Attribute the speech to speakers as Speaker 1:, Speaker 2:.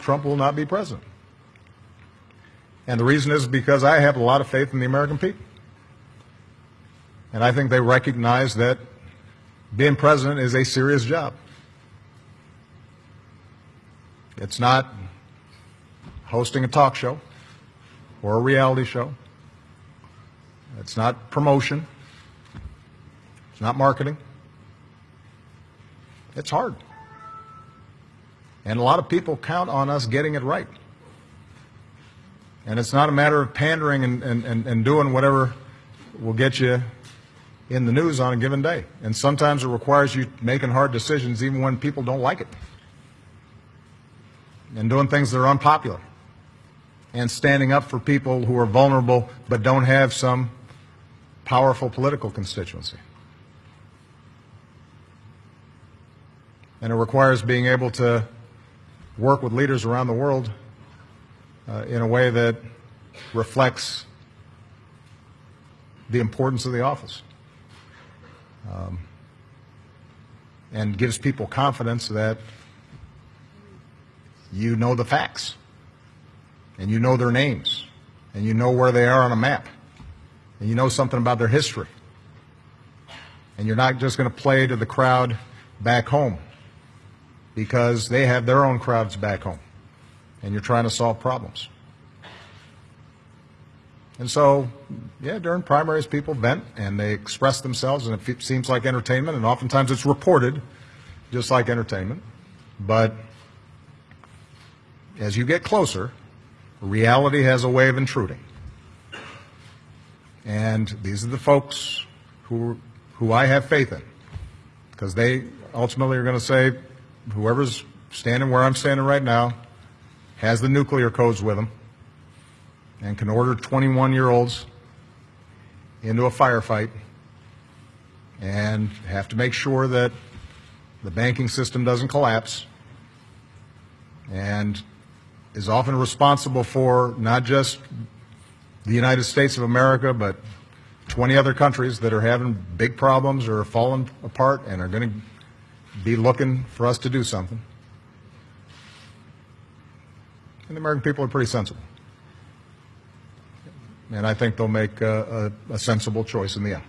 Speaker 1: Trump will not be president. And the reason is because I have a lot of faith in the American people. And I think they recognize that being president is a serious job. It's not hosting a talk show or a reality show. It's not promotion. It's not marketing. It's hard. And a lot of people count on us getting it right. And it's not a matter of pandering and, and, and, doing whatever will get you in the news on a given day. And sometimes it requires you making hard decisions even when people don't like it. And doing things that are unpopular. And standing up for people who are vulnerable but don't have some powerful political constituency. And it requires being able to work with leaders around the world uh, in a way that reflects the importance of the office um, and gives people confidence that you know the facts and you know their names and you know where they are on a map and you know something about their history. And you're not just going to play to the crowd back home because they have their own crowds back home and you're trying to solve problems. And so, yeah, during primaries, people vent and they express themselves, and it seems like entertainment, and oftentimes it's reported just like entertainment. But as you get closer, reality has a way of intruding. And these are the folks who, who I have faith in, because they ultimately are going to say, whoever's standing where I'm standing right now has the nuclear codes with them and can order 21 year olds into a firefight and have to make sure that the banking system doesn't collapse and is often responsible for not just the United States of America, but 20 other countries that are having big problems or are falling apart and are going to be looking for us to do something. And the American people are pretty sensible. And I think they'll make a, a, a sensible choice in the end.